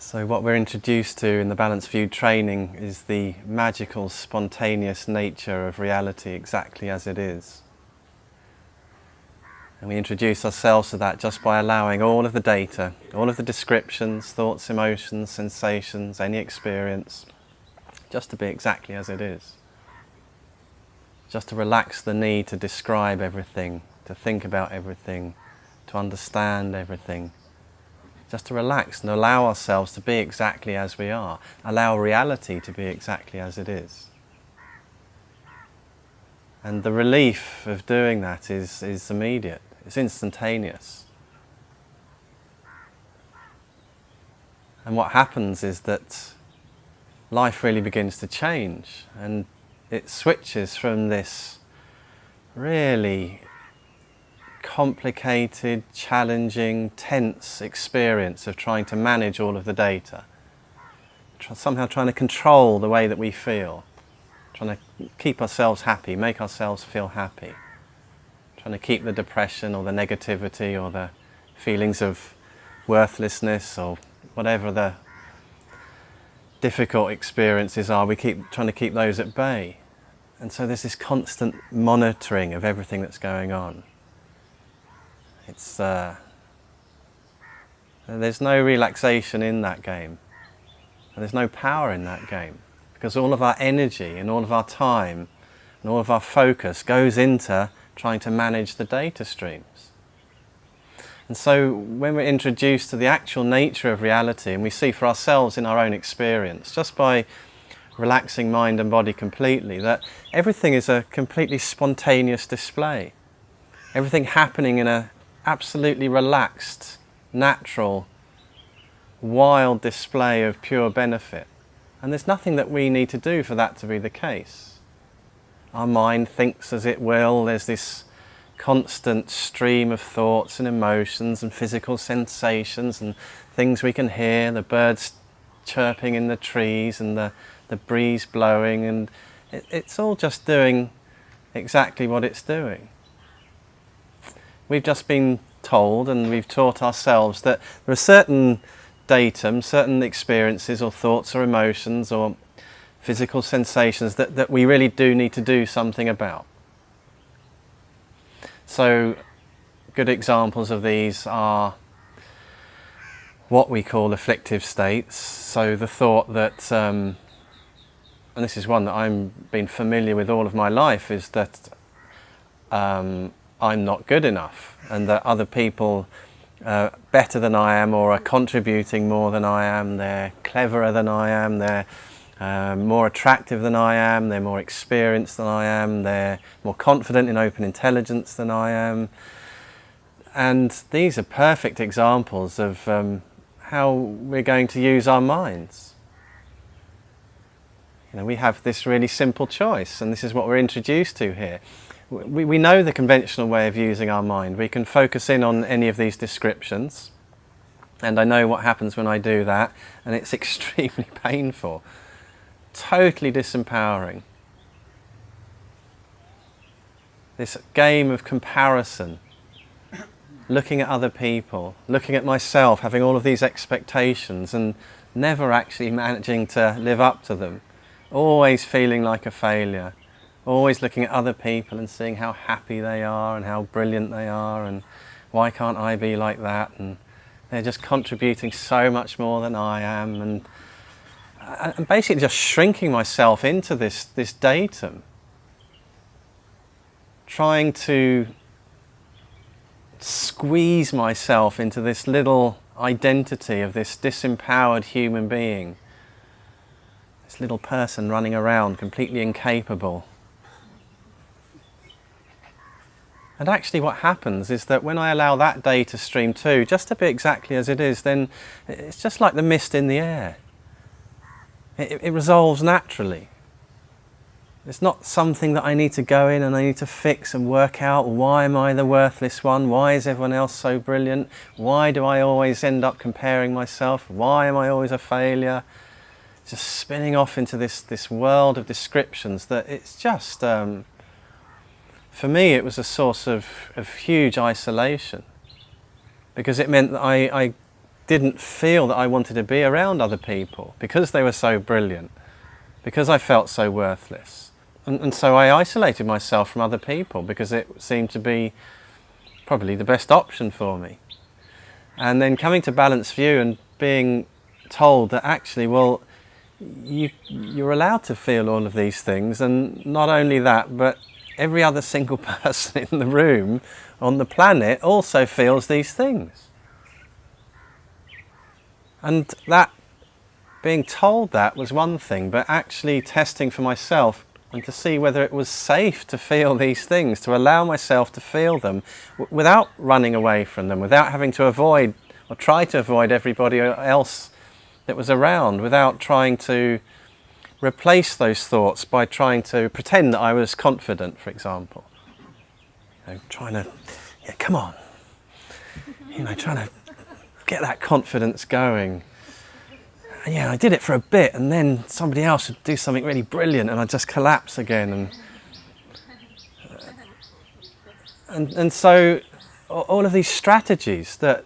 So what we're introduced to in the Balanced View training is the magical, spontaneous nature of reality exactly as it is. And we introduce ourselves to that just by allowing all of the data, all of the descriptions, thoughts, emotions, sensations, any experience, just to be exactly as it is. Just to relax the need to describe everything, to think about everything, to understand everything. Just to relax and allow ourselves to be exactly as we are. Allow reality to be exactly as it is. And the relief of doing that is, is immediate. It's instantaneous. And what happens is that life really begins to change and it switches from this really complicated, challenging, tense experience of trying to manage all of the data. Somehow trying to control the way that we feel. Trying to keep ourselves happy, make ourselves feel happy trying to keep the depression or the negativity or the feelings of worthlessness or whatever the difficult experiences are, we keep trying to keep those at bay. And so there's this constant monitoring of everything that's going on. It's, uh, there's no relaxation in that game. And there's no power in that game. Because all of our energy and all of our time and all of our focus goes into trying to manage the data streams. And so when we're introduced to the actual nature of reality and we see for ourselves in our own experience, just by relaxing mind and body completely, that everything is a completely spontaneous display. Everything happening in a absolutely relaxed, natural, wild display of pure benefit. And there's nothing that we need to do for that to be the case. Our mind thinks as it will. There's this constant stream of thoughts and emotions and physical sensations and things we can hear, the birds chirping in the trees and the, the breeze blowing and it, it's all just doing exactly what it's doing. We've just been told and we've taught ourselves that there are certain datum, certain experiences or thoughts or emotions or physical sensations that, that we really do need to do something about. So good examples of these are what we call afflictive states. So the thought that, um, and this is one that I've been familiar with all of my life, is that um, I'm not good enough and that other people uh, better than I am or are contributing more than I am, they're cleverer than I am, they're um, more attractive than I am, they're more experienced than I am, they're more confident in open intelligence than I am. And these are perfect examples of um, how we're going to use our minds. You know, we have this really simple choice, and this is what we're introduced to here. We, we know the conventional way of using our mind. We can focus in on any of these descriptions, and I know what happens when I do that, and it's extremely painful. Totally disempowering. This game of comparison, looking at other people, looking at myself, having all of these expectations and never actually managing to live up to them, always feeling like a failure, always looking at other people and seeing how happy they are and how brilliant they are and why can't I be like that? And they're just contributing so much more than I am. And I'm basically just shrinking myself into this, this datum, trying to squeeze myself into this little identity of this disempowered human being, this little person running around completely incapable. And actually what happens is that when I allow that data stream too, just to be exactly as it is, then it's just like the mist in the air. It, it resolves naturally. It's not something that I need to go in and I need to fix and work out why am I the worthless one? Why is everyone else so brilliant? Why do I always end up comparing myself? Why am I always a failure? Just spinning off into this, this world of descriptions that it's just, um, for me it was a source of, of huge isolation because it meant that I, I didn't feel that I wanted to be around other people because they were so brilliant, because I felt so worthless. And, and so I isolated myself from other people because it seemed to be probably the best option for me. And then coming to Balanced View and being told that actually, well, you, you're allowed to feel all of these things, and not only that, but every other single person in the room on the planet also feels these things. And that, being told that was one thing, but actually testing for myself and to see whether it was safe to feel these things, to allow myself to feel them without running away from them, without having to avoid or try to avoid everybody else that was around, without trying to replace those thoughts by trying to pretend that I was confident, for example. You know, trying to, yeah, come on. You know, trying to get that confidence going. And yeah, I did it for a bit and then somebody else would do something really brilliant and I'd just collapse again. And, uh, and, and so all of these strategies that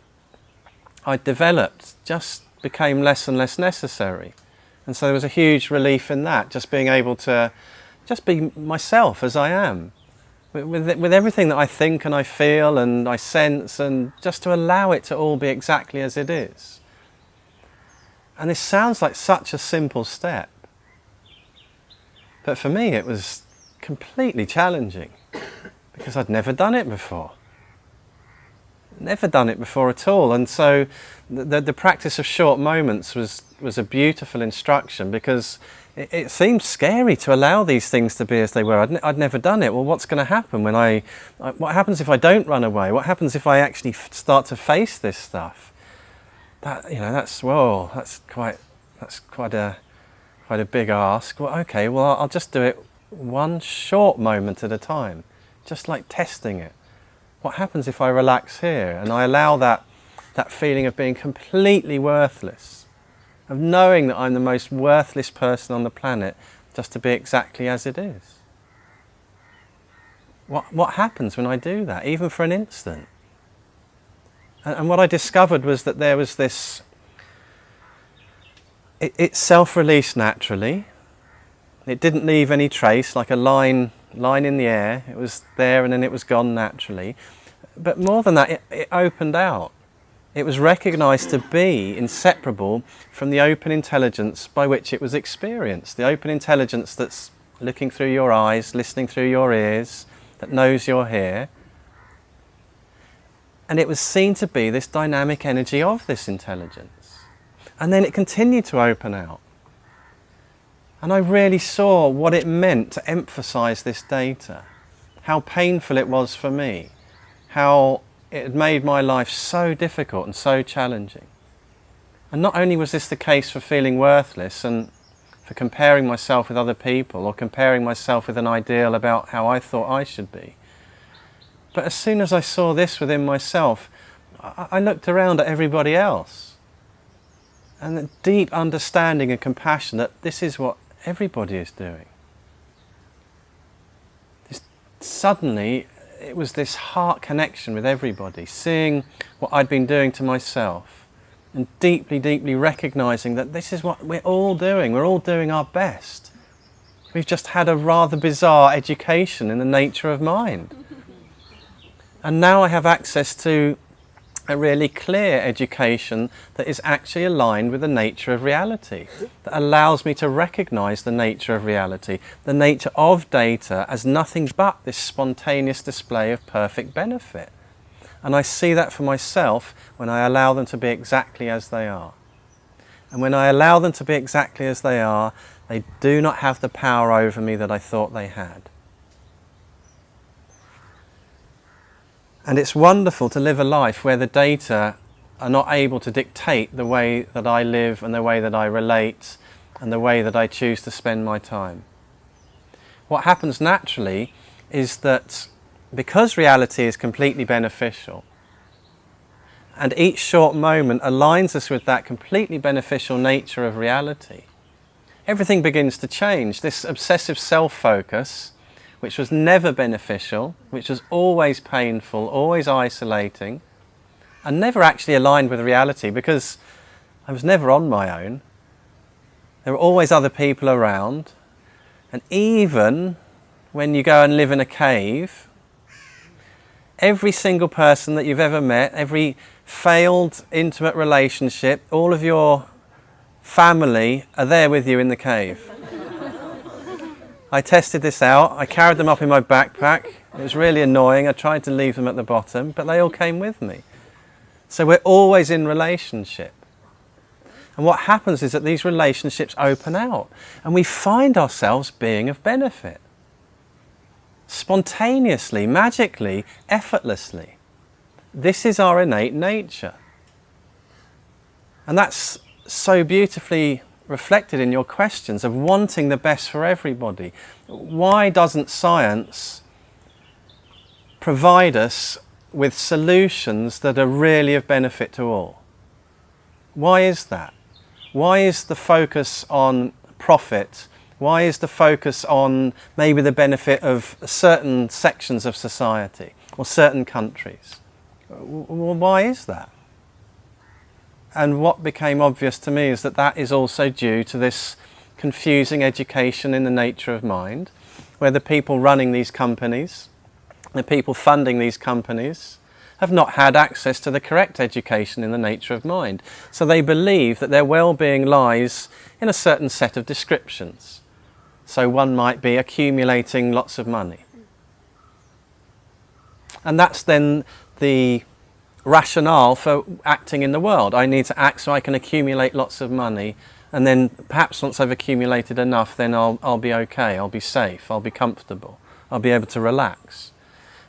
I developed just became less and less necessary. And so there was a huge relief in that, just being able to just be myself as I am. With, with, everything that I think and I feel and I sense and just to allow it to all be exactly as it is. And this sounds like such a simple step. But for me it was completely challenging because I'd never done it before never done it before at all. And so the, the practice of short moments was, was a beautiful instruction because it, it seemed scary to allow these things to be as they were. I'd, I'd never done it. Well, what's going to happen when I, what happens if I don't run away? What happens if I actually start to face this stuff? That, you know, that's, whoa, that's quite, that's quite a, quite a big ask. Well, okay, well, I'll just do it one short moment at a time, just like testing it what happens if I relax here and I allow that, that feeling of being completely worthless, of knowing that I'm the most worthless person on the planet just to be exactly as it is? What, what happens when I do that, even for an instant? And, and what I discovered was that there was this, it, it self-released naturally, it didn't leave any trace like a line line in the air. It was there and then it was gone naturally. But more than that, it, it opened out. It was recognized to be inseparable from the open intelligence by which it was experienced. The open intelligence that's looking through your eyes, listening through your ears, that knows you're here. And it was seen to be this dynamic energy of this intelligence. And then it continued to open out. And I really saw what it meant to emphasize this data, how painful it was for me, how it had made my life so difficult and so challenging. And not only was this the case for feeling worthless and for comparing myself with other people or comparing myself with an ideal about how I thought I should be, but as soon as I saw this within myself, I looked around at everybody else and a deep understanding and compassion that this is what everybody is doing. Suddenly, it was this heart connection with everybody, seeing what I'd been doing to myself and deeply, deeply recognizing that this is what we're all doing. We're all doing our best. We've just had a rather bizarre education in the nature of mind. And now I have access to a really clear education that is actually aligned with the nature of reality, that allows me to recognize the nature of reality, the nature of data as nothing but this spontaneous display of perfect benefit. And I see that for myself when I allow them to be exactly as they are. And when I allow them to be exactly as they are, they do not have the power over me that I thought they had. And it's wonderful to live a life where the data are not able to dictate the way that I live and the way that I relate and the way that I choose to spend my time. What happens naturally is that because reality is completely beneficial and each short moment aligns us with that completely beneficial nature of reality, everything begins to change. This obsessive self-focus which was never beneficial, which was always painful, always isolating, and never actually aligned with reality because I was never on my own. There were always other people around. And even when you go and live in a cave, every single person that you've ever met, every failed intimate relationship, all of your family are there with you in the cave. I tested this out. I carried them up in my backpack. It was really annoying. I tried to leave them at the bottom, but they all came with me. So we're always in relationship. And what happens is that these relationships open out and we find ourselves being of benefit. Spontaneously, magically, effortlessly. This is our innate nature. And that's so beautifully reflected in your questions of wanting the best for everybody. Why doesn't science provide us with solutions that are really of benefit to all? Why is that? Why is the focus on profit? Why is the focus on maybe the benefit of certain sections of society or certain countries? Why is that? And what became obvious to me is that that is also due to this confusing education in the nature of mind, where the people running these companies, the people funding these companies, have not had access to the correct education in the nature of mind. So they believe that their well-being lies in a certain set of descriptions. So one might be accumulating lots of money. And that's then the rationale for acting in the world. I need to act so I can accumulate lots of money and then perhaps once I've accumulated enough then I'll, I'll be okay, I'll be safe, I'll be comfortable, I'll be able to relax.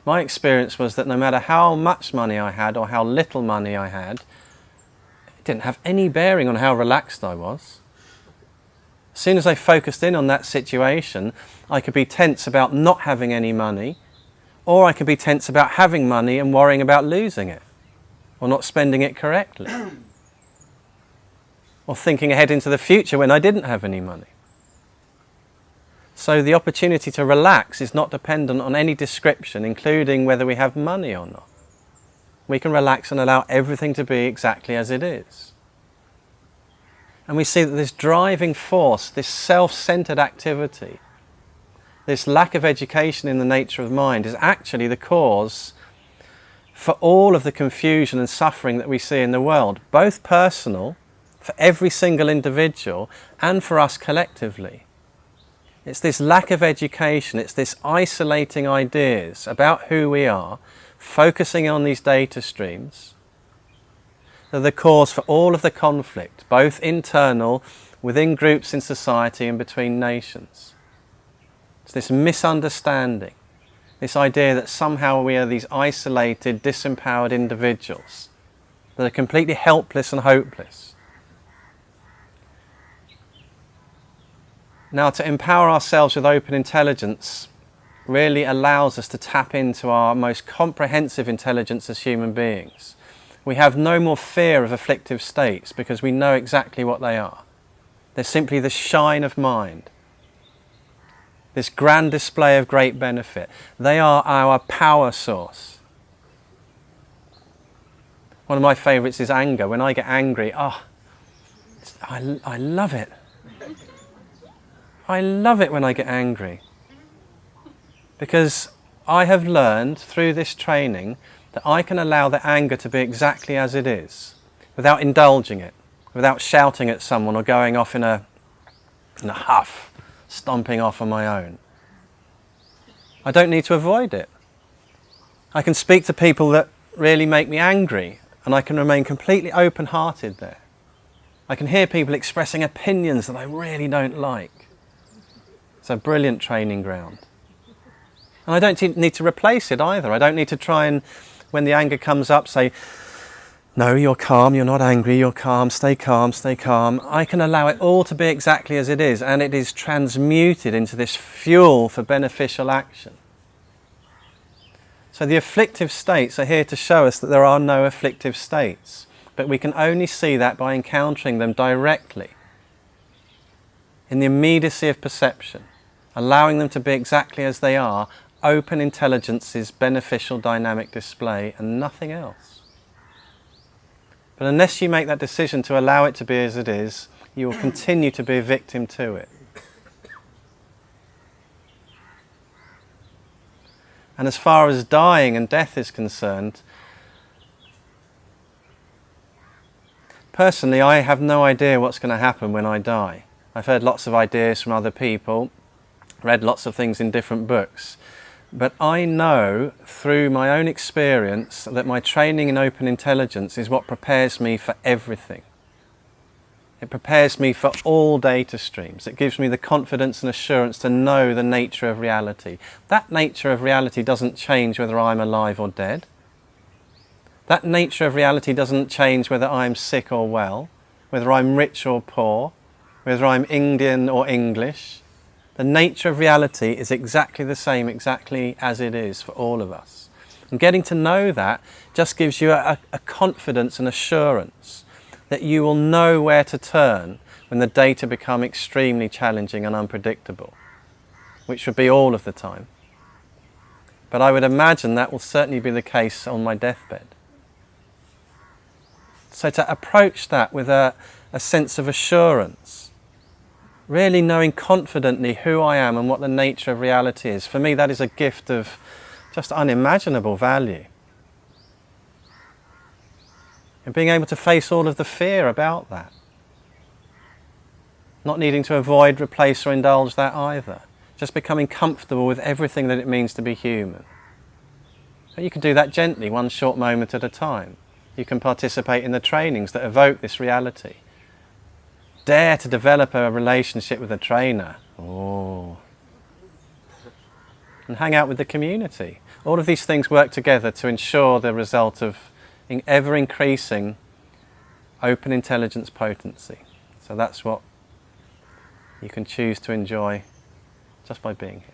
My experience was that no matter how much money I had or how little money I had, it didn't have any bearing on how relaxed I was. As soon as I focused in on that situation, I could be tense about not having any money, or I could be tense about having money and worrying about losing it, or not spending it correctly, or thinking ahead into the future when I didn't have any money. So the opportunity to relax is not dependent on any description, including whether we have money or not. We can relax and allow everything to be exactly as it is. And we see that this driving force, this self-centered activity, this lack of education in the nature of mind is actually the cause for all of the confusion and suffering that we see in the world, both personal, for every single individual, and for us collectively. It's this lack of education, it's this isolating ideas about who we are, focusing on these data streams, that are the cause for all of the conflict, both internal, within groups in society and between nations. It's this misunderstanding, this idea that somehow we are these isolated, disempowered individuals that are completely helpless and hopeless. Now to empower ourselves with open intelligence really allows us to tap into our most comprehensive intelligence as human beings. We have no more fear of afflictive states because we know exactly what they are. They're simply the shine of mind. This grand display of great benefit. They are our power source. One of my favourites is anger. When I get angry, oh, I, I love it. I love it when I get angry because I have learned through this training that I can allow the anger to be exactly as it is without indulging it, without shouting at someone or going off in a, in a huff, stomping off on my own. I don't need to avoid it. I can speak to people that really make me angry and I can remain completely open-hearted there. I can hear people expressing opinions that I really don't like. It's a brilliant training ground. And I don't need to replace it either. I don't need to try and, when the anger comes up, say, no, you're calm, you're not angry, you're calm, stay calm, stay calm. I can allow it all to be exactly as it is and it is transmuted into this fuel for beneficial action. So the afflictive states are here to show us that there are no afflictive states, but we can only see that by encountering them directly in the immediacy of perception allowing them to be exactly as they are, open intelligence's beneficial dynamic display and nothing else. But unless you make that decision to allow it to be as it is, you will continue to be a victim to it. And as far as dying and death is concerned, personally, I have no idea what's going to happen when I die. I've heard lots of ideas from other people, read lots of things in different books. But I know through my own experience that my training in open intelligence is what prepares me for everything. It prepares me for all data streams. It gives me the confidence and assurance to know the nature of reality. That nature of reality doesn't change whether I'm alive or dead. That nature of reality doesn't change whether I'm sick or well, whether I'm rich or poor, whether I'm Indian or English. The nature of reality is exactly the same, exactly as it is for all of us. And getting to know that just gives you a, a confidence and assurance that you will know where to turn when the data become extremely challenging and unpredictable, which would be all of the time. But I would imagine that will certainly be the case on my deathbed. So to approach that with a, a sense of assurance, really knowing confidently who I am and what the nature of reality is, for me that is a gift of just unimaginable value. And being able to face all of the fear about that. Not needing to avoid, replace or indulge that either. Just becoming comfortable with everything that it means to be human. But you can do that gently, one short moment at a time. You can participate in the trainings that evoke this reality. Dare to develop a relationship with a trainer. Oh. And hang out with the community. All of these things work together to ensure the result of ever increasing open intelligence potency. So that's what you can choose to enjoy just by being here.